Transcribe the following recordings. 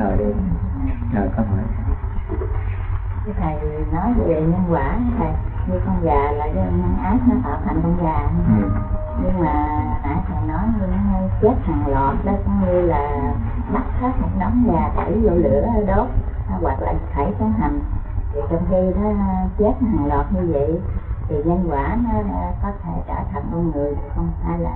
ờ đi. Rồi con hỏi. Cái thầy nói về nhân quả thầy như con gà là do nhân ác nó tạo thành con gà. Ừ. nhưng mà nãy thầy nói như nó chết hàng loạt đó cũng như là bắt hết một đống gà tẩy vô lửa đốt hoặc là thảy xuống hầm thì trong khi nó chết hàng loạt như vậy thì nhân quả nó có thể trở thành con người được không hay là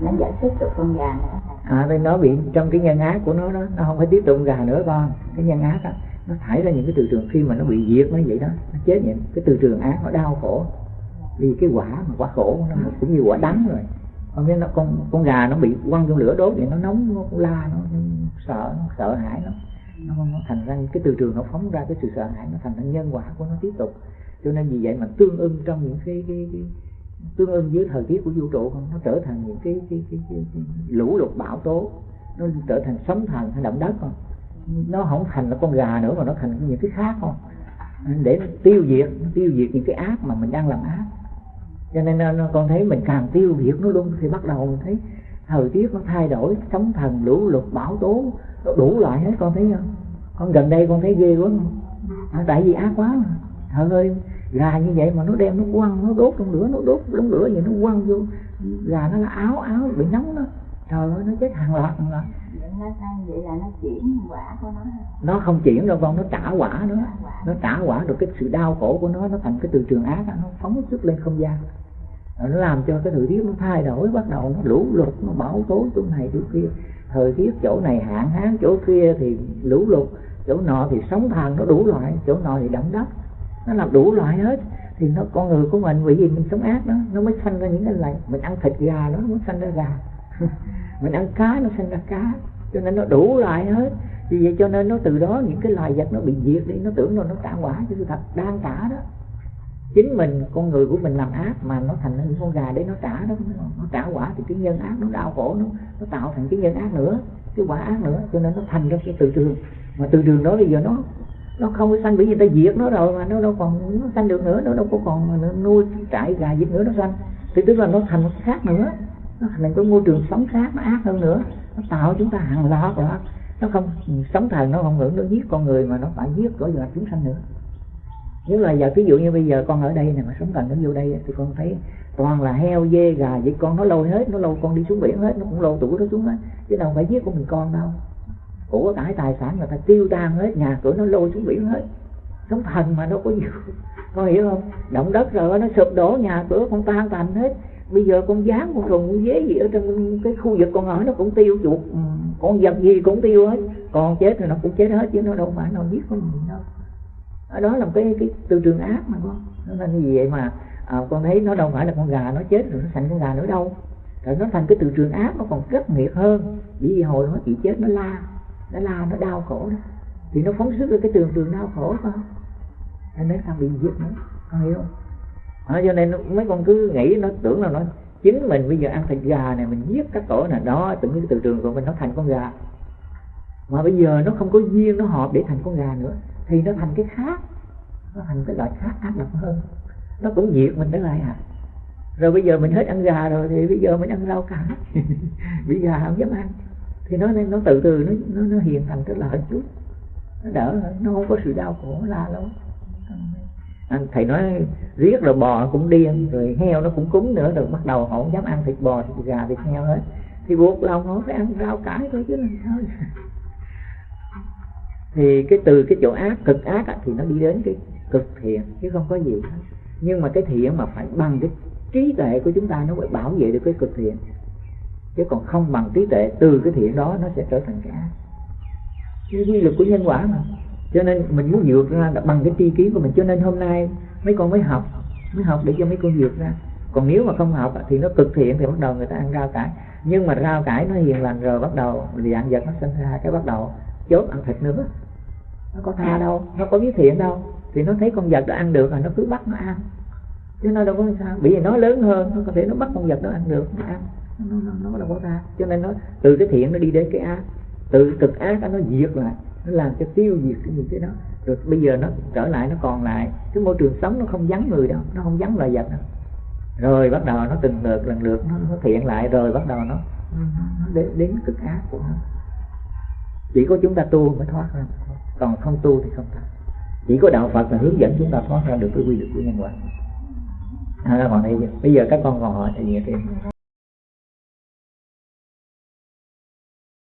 nó giải thích được con gà nữa à nó bị trong cái nhân ác của nó đó nó không phải tiếp tục gà nữa con. Cái nhân ác đó nó thải ra những cái từ trường khi mà nó bị diệt nó vậy đó nó chết những cái từ trường ác nó đau khổ. Vì cái quả mà quả khổ nó cũng như quả đắng rồi. Con biết nó con con gà nó bị quăng trong lửa đốt vậy nó nóng nó la nó, nó sợ nó sợ hãi nó nó, nó thành ra cái từ trường nó phóng ra cái sự sợ hãi nó thành ra nhân quả của nó tiếp tục. Cho nên vì vậy mà tương ưng trong những cái, cái, cái tương ưng với thời tiết của vũ trụ không? Nó trở thành những cái, cái, cái, cái, cái lũ lụt bão tố. Nó trở thành sóng thần hay động đất không? Nó không thành là con gà nữa mà nó thành những cái khác không? Để tiêu diệt tiêu diệt những cái ác mà mình đang làm ác. Cho nên nó, con thấy mình càng tiêu diệt nó luôn thì bắt đầu mình thấy thời tiết nó thay đổi sóng thần lũ lụt bão tố nó đủ loại hết con thấy không? Con gần đây con thấy ghê quá không? À, tại vì ác quá mà. Trời ơi gà như vậy mà nó đem nó quăng nó đốt trong lửa nó đốt đống lửa vậy nó quăng vô. Gà nó là áo áo bị nóng đó. Trời ơi nó chết hàng loạt hàng loạt. Vậy là nó chuyển quả của nó nó không chuyển đâu con nó trả quả nữa. Nó trả quả được cái sự đau khổ của nó nó thành cái từ trường ác nó phóng xuất lên không gian. Nó làm cho cái thời tiết nó thay đổi bắt đầu nó lũ lụt nó bão tố chỗ này chỗ kia. Thời tiết chỗ này hạn hán chỗ kia thì lũ lụt chỗ nọ thì sóng thần nó đủ loại chỗ nọ thì động đất nó làm đủ loại hết. Thì nó, con người của mình, bởi vì mình sống ác đó, nó mới sanh ra những cái này mình ăn thịt gà nó mới sanh ra gà. Mình ăn cá, nó sanh ra cá. Cho nên nó đủ loại hết. Vì vậy cho nên nó từ đó, những cái loài vật nó bị diệt đi, nó tưởng là nó tạo quả, chứ thật đang trả đó. Chính mình, con người của mình làm ác mà nó thành những con gà để nó trả đó. Nó trả quả thì cái nhân ác, nó đau khổ, nó nó tạo thành cái nhân ác nữa, cái quả ác nữa. Cho nên nó thành ra cái từ trường mà từ trường đó bây giờ nó nó không có sanh bởi vì ta diệt nó rồi mà, nó đâu còn nó sanh được nữa, nó đâu có còn nuôi trại gà vịt nữa nó sanh. Thì tức là nó thành một khác nữa. Nó thành cái môi trường sống khác, nó ác hơn nữa. Nó tạo chúng ta hàng loạt loạt. Nó không, sống thần nó không hưởng nó giết con người mà nó phải giết cõi loài chúng sanh nữa. Nếu là giờ ví dụ như bây giờ con ở đây này mà sống thần nó vô đây thì con thấy toàn là heo, dê, gà, vậy con nó lôi hết, nó lôi con đi xuống biển hết, nó cũng lôi tủ nó xuống hết chứ đâu phải giết của mình con đâu của cải tài sản người ta tiêu tan hết nhà cửa nó lôi xuống biển hết. Sống thần mà nó có nhiều con hiểu không? Động đất rồi nó sụp đổ nhà cửa con tan tành hết. Bây giờ con dán con rùng con dế gì ở trong cái khu vực con ở nó cũng tiêu chuột ừ, con vật gì cũng tiêu hết. Còn chết thì nó cũng chết hết chứ nó đâu phải nó giết con gì đâu. Ở đó là một cái cái từ trường ác mà con. Nên như vậy mà à, con thấy nó đâu phải là con gà nó chết rồi nó thành con gà nữa đâu. Rồi nó thành cái từ trường ác nó còn rất nghiệt hơn. Bởi vì hồi nó chỉ chết nó la nó la nó đau khổ đó thì nó phóng xuất ra cái trường trường đau khổ phải không? Nên nó càng bị giết nữa con hiểu không? À, cho nên mấy con cứ nghĩ nó tưởng là nó chính mình. Bây giờ ăn thịt gà này mình giết các tổ này. Đó từng cái từ trường của mình nó thành con gà. Mà bây giờ nó không có duyên nó hợp để thành con gà nữa thì nó thành cái khác. Nó thành cái loại khác ác độc hơn. Nó cũng diệt mình tới lại à. Rồi bây giờ mình hết ăn gà rồi thì bây giờ mình ăn rau cải. Bị gà không dám ăn thì nó nó từ từ nó nó, nó hiền thành cái lợi chút nó đỡ nó không có sự đau khổ la lắm anh thầy nói riết rồi bò cũng điên rồi heo nó cũng cúng nữa rồi bắt đầu họ không dám ăn thịt bò thịt gà thịt heo hết. Thì buộc lòng họ phải ăn rau cải thôi chứ làm sao. Thì cái từ cái chỗ ác cực ác á, thì nó đi đến cái cực thiện chứ không có gì hết. Nhưng mà cái thiện mà phải bằng cái trí tuệ của chúng ta nó phải bảo vệ được cái cực thiện chứ còn không bằng trí tuệ, từ cái thiện đó nó sẽ trở thành cái ác. Cái quy luật của nhân quả mà. Cho nên mình muốn vượt ra bằng cái tri kiến của mình. Cho nên hôm nay mấy con mới học mới học để cho mấy con vượt ra. Còn nếu mà không học thì nó cực thiện thì bắt đầu người ta ăn rau cải. Nhưng mà rau cải nó hiền lành rồi bắt đầu dạng vật nó sinh ra cái bắt đầu chốt ăn thịt nữa. Nó có tha đâu, nó có biết thiện đâu. Thì nó thấy con vật đó ăn được là nó cứ bắt nó ăn. Chứ nó đâu có sao. Bởi vì nó lớn hơn, nó có thể nó bắt con vật đó ăn được, nó ăn nó, nó, nó là có ác cho nên nó từ cái thiện nó đi đến cái ác. Từ cực ác nó diệt lại. Nó làm cho tiêu diệt cái gì cái đó. Rồi bây giờ nó trở lại nó còn lại. Cái môi trường sống nó không vắng người đâu. Nó không vắng loài vật đâu. Rồi bắt đầu nó từng lượt lần lượt nó, nó thiện lại. Rồi bắt đầu nó, nó đến, đến cực ác của nó. Chỉ có chúng ta tu mới thoát ra. Còn không tu thì không thoát. Chỉ có đạo phật là hướng dẫn chúng ta thoát ra được cái quy luật của nhân quả. À, còn đây bây giờ các con còn hỏi thì gì thêm